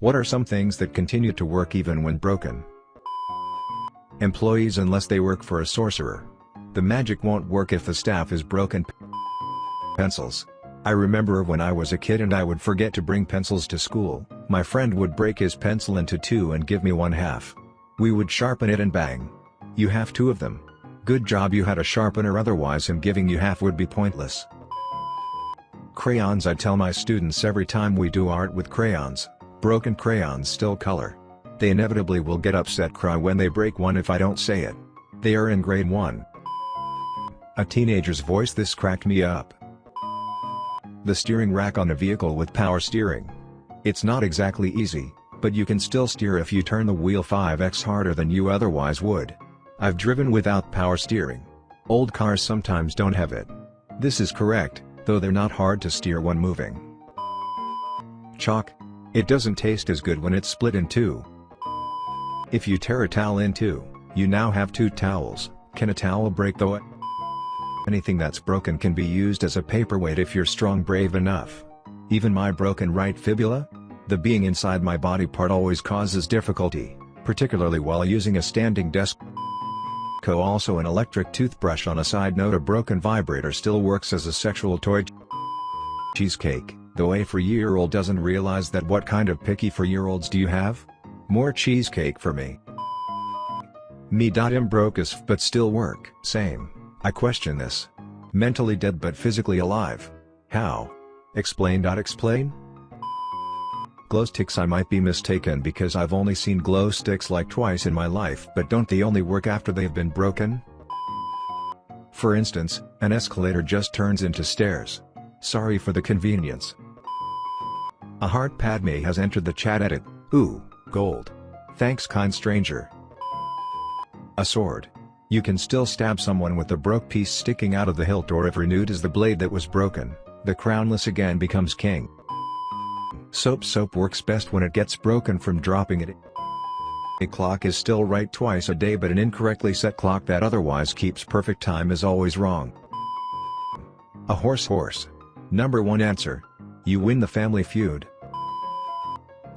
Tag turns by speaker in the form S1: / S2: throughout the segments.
S1: What are some things that continue to work even when broken? Employees unless they work for a sorcerer. The magic won't work if the staff is broken. Pencils. I remember when I was a kid and I would forget to bring pencils to school, my friend would break his pencil into two and give me one half. We would sharpen it and bang. You have two of them. Good job you had a sharpener otherwise him giving you half would be pointless. Crayons I tell my students every time we do art with crayons, broken crayons still color. They inevitably will get upset cry when they break one if I don't say it. They are in grade 1. A teenager's voice this cracked me up. The steering rack on a vehicle with power steering. It's not exactly easy, but you can still steer if you turn the wheel 5x harder than you otherwise would. I've driven without power steering. Old cars sometimes don't have it. This is correct, though they're not hard to steer when moving. Chalk. It doesn't taste as good when it's split in two. If you tear a towel in two, you now have two towels. Can a towel break though? Anything that's broken can be used as a paperweight if you're strong brave enough. Even my broken right fibula? The being inside my body part always causes difficulty, particularly while using a standing desk. Co also an electric toothbrush on a side note a broken vibrator still works as a sexual toy. Cheesecake, though a 4-year-old doesn't realize that what kind of picky 4-year-olds do you have? More cheesecake for me. Me. Im broke as f but still work. Same. I question this. Mentally dead but physically alive. How? Explain. Explain? Glow sticks I might be mistaken because I've only seen glow sticks like twice in my life but don't they only work after they've been broken? For instance, an escalator just turns into stairs. Sorry for the convenience. A heart Padme has entered the chat edit, ooh, gold. Thanks kind stranger. A sword. You can still stab someone with the broke piece sticking out of the hilt or if renewed is the blade that was broken, the crownless again becomes king. Soap soap works best when it gets broken from dropping it. A clock is still right twice a day but an incorrectly set clock that otherwise keeps perfect time is always wrong. A horse horse. Number 1 answer. You win the family feud.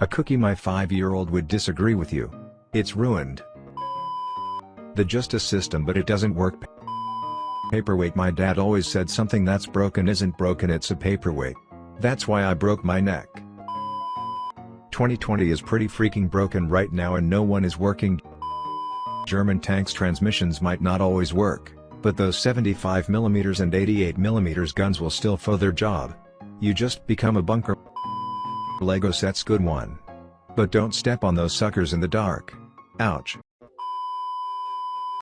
S1: A cookie my 5-year-old would disagree with you. It's ruined. The justice system but it doesn't work. Paperweight My dad always said something that's broken isn't broken it's a paperweight. That's why I broke my neck. 2020 is pretty freaking broken right now and no one is working. German tanks transmissions might not always work, but those 75mm and 88mm guns will still for their job. You just become a bunker. Lego sets good one. But don't step on those suckers in the dark. Ouch.